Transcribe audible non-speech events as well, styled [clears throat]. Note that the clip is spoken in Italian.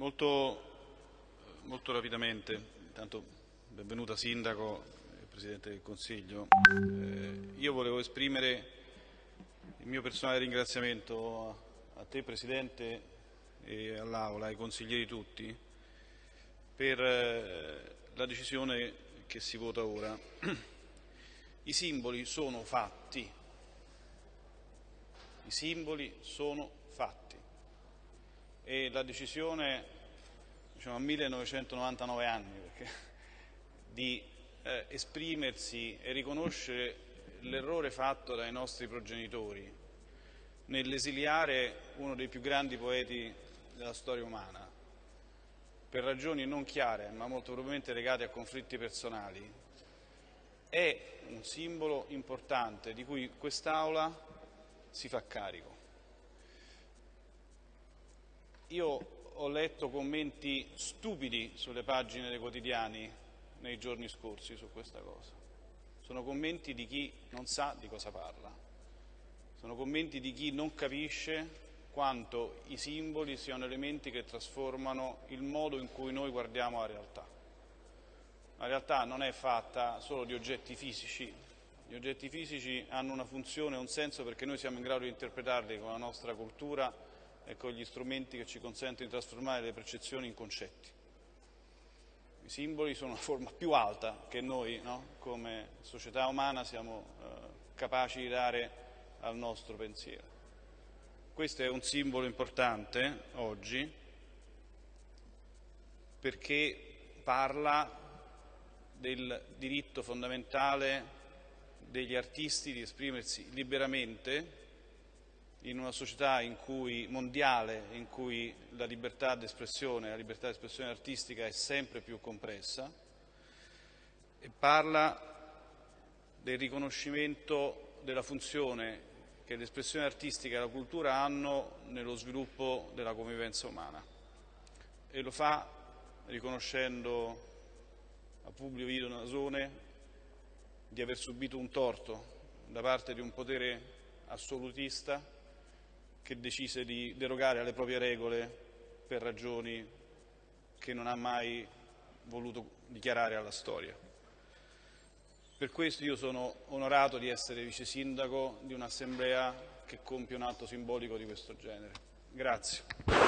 Molto, molto rapidamente, intanto benvenuta Sindaco e Presidente del Consiglio. Eh, io volevo esprimere il mio personale ringraziamento a, a te Presidente e all'Aula, ai consiglieri tutti, per eh, la decisione che si vota ora. [clears throat] I simboli sono fatti, i simboli sono fatti e la decisione diciamo, a 1999 anni perché, di eh, esprimersi e riconoscere l'errore fatto dai nostri progenitori nell'esiliare uno dei più grandi poeti della storia umana per ragioni non chiare ma molto probabilmente legate a conflitti personali è un simbolo importante di cui quest'Aula si fa carico. Io ho letto commenti stupidi sulle pagine dei quotidiani nei giorni scorsi su questa cosa. Sono commenti di chi non sa di cosa parla. Sono commenti di chi non capisce quanto i simboli siano elementi che trasformano il modo in cui noi guardiamo la realtà. La realtà non è fatta solo di oggetti fisici, gli oggetti fisici hanno una funzione un senso perché noi siamo in grado di interpretarli con la nostra cultura e con gli strumenti che ci consentono di trasformare le percezioni in concetti. I simboli sono una forma più alta che noi, no? come società umana, siamo eh, capaci di dare al nostro pensiero. Questo è un simbolo importante oggi perché parla del diritto fondamentale degli artisti di esprimersi liberamente in una società in cui, mondiale in cui la libertà d'espressione, la libertà d'espressione artistica è sempre più compressa e parla del riconoscimento della funzione che l'espressione artistica e la cultura hanno nello sviluppo della convivenza umana. E lo fa riconoscendo a Publio Vito Nasone di aver subito un torto da parte di un potere assolutista che decise di derogare alle proprie regole per ragioni che non ha mai voluto dichiarare alla storia. Per questo io sono onorato di essere vice sindaco di un'assemblea che compie un atto simbolico di questo genere. Grazie.